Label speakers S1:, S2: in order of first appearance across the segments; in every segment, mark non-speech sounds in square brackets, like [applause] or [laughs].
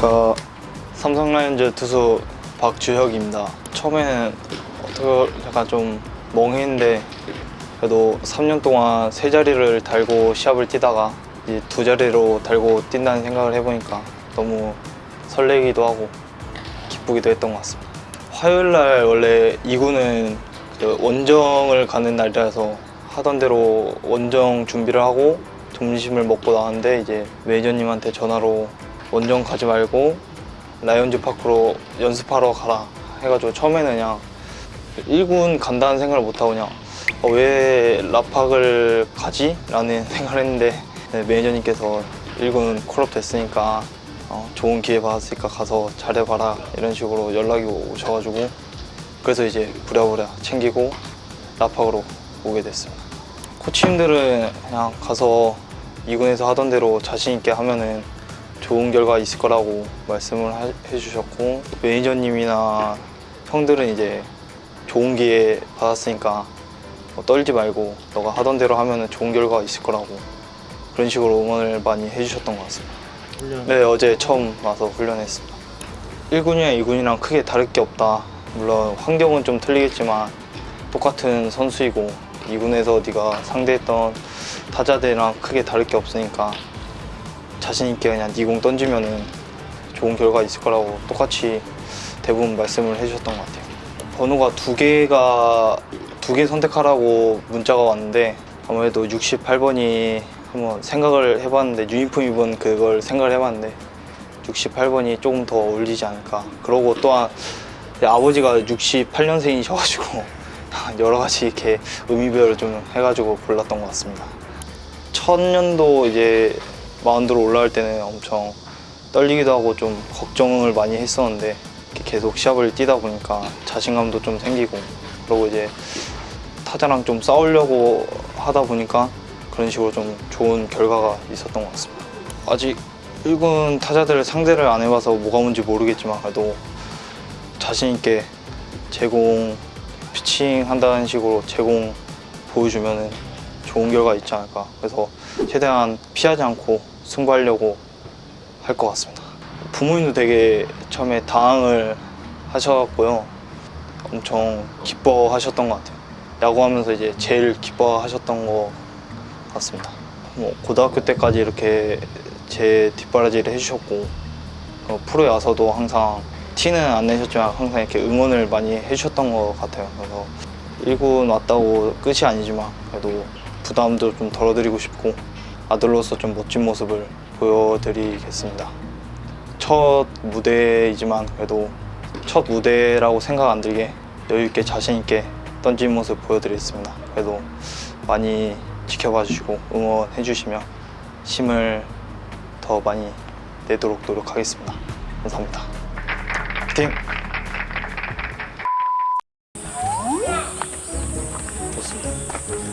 S1: 안녕하십니까. 삼성 라이온즈 투수 박주혁입니다. 처음에는 어떻게 약간 좀 멍했는데 그래도 3년 동안 세 자리를 달고 시합을 뛰다가 이제 두 자리로 달고 뛴다는 생각을 해보니까 너무 설레기도 하고 기쁘기도 했던 것 같습니다. 화요일 날 원래 2군은 그 원정을 가는 날이라서 하던 대로 원정 준비를 하고 점심을 먹고 나왔는데 이제 매니저님한테 전화로 원정 가지 말고 라이온즈 파크로 연습하러 가라 해가지고 처음에는 그냥 1군 간다는 생각을 못하고 그냥 어, 왜 라팍을 가지? 라는 [laughs] 생각을 했는데 네, 매니저님께서 1군 콜업 됐으니까 어, 좋은 기회 받았으니까 가서 잘해봐라 이런 식으로 연락이 오셔가지고 그래서 이제 부랴부랴 챙기고 라팍으로 오게 됐습니다 코치님들은 그냥 가서 2군에서 하던 대로 자신 있게 하면은 좋은 결과 있을 거라고 말씀을 하- 해주셨고 매니저님이나 형들은 이제 좋은 기회 받았으니까 뭐 떨지 말고 너가 하던 대로 하면은 좋은 결과가 있을 거라고 그런 식으로 응원을 많이 해주셨던 것 같습니다. 네 어제 처음 와서 훈련했습니다. 1군이랑 2군이랑 크게 다를 게 없다. 물론 환경은 좀 틀리겠지만 똑같은 선수이고 2군에서 네가 상대했던 타자들이랑 크게 다를 게 없으니까 자신 있게 그냥 니공 던지면은 좋은 결과 있을 거라고 똑같이 대부분 말씀을 해주셨던 것 같아요. 번호가 두 개가 두 개 선택하라고 문자가 왔는데 아무래도 68번이 한번 생각을 해봤는데 유니폼 입은 그걸 생각을 해봤는데 68번이 조금 더 어울리지 않을까. 그러고 또한 제 아버지가 68년생이셔가지고 [laughs] 여러 가지 이렇게 의미별로 좀 해가지고 골랐던 것 같습니다. 첫 년도 이제 마운드로 올라갈 때는 엄청 떨리기도 하고 좀 걱정을 많이 했었는데 계속 시합을 뛰다 보니까 자신감도 좀 생기고 그리고 이제 타자랑 좀 싸우려고 하다 보니까 그런 식으로 좀 좋은 결과가 있었던 것 같습니다. 아직 1군 타자들을 상대를 안 해봐서 뭐가 뭔지 모르겠지만 그래도 자신 있게 제공 피칭 한다는 식으로 제공 보여주면은 좋은 결과 있지 않을까 그래서 최대한 피하지 않고 승부하려고 할 것 같습니다. 부모님도 되게 처음에 당황을 하셨고요. 엄청 기뻐하셨던 것 같아요. 야구하면서 이제 제일 기뻐하셨던 것 같습니다. 뭐 고등학교 때까지 이렇게 제 뒷바라지를 해주셨고 어, 프로에 와서도 항상 티는 안 내셨지만 항상 이렇게 응원을 많이 해주셨던 것 같아요. 그래서 1군 왔다고 끝이 아니지만 그래도 부담도 좀 덜어드리고 싶고 아들로서 좀 멋진 모습을 보여드리겠습니다. 첫 무대이지만 그래도 첫 무대라고 생각 안 들게 여유 있게 자신 있게 던진 모습 보여드리겠습니다. 그래도 많이 지켜봐 주시고 응원해 주시면 힘을 더 많이 내도록 노력하겠습니다. 감사합니다. 파이팅!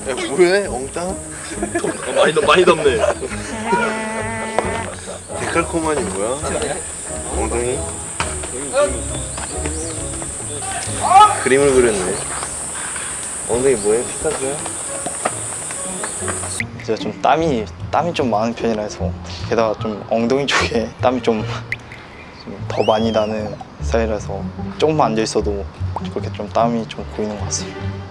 S2: 야 뭐해 엉땅?
S3: 어, 많이 덥 많이 덥네.
S2: 데칼코마니 뭐야? 엉덩이? 그림을 그렸네 엉덩이 뭐해? 피카소야?
S1: 제가 좀 땀이 땀이 좀 많은 편이라서 게다가 좀 엉덩이 쪽에 땀이 좀 더 많이 나는 스타일이라서 조금만 앉아 있어도 그렇게 좀 땀이 좀 고이는 것 같습니다.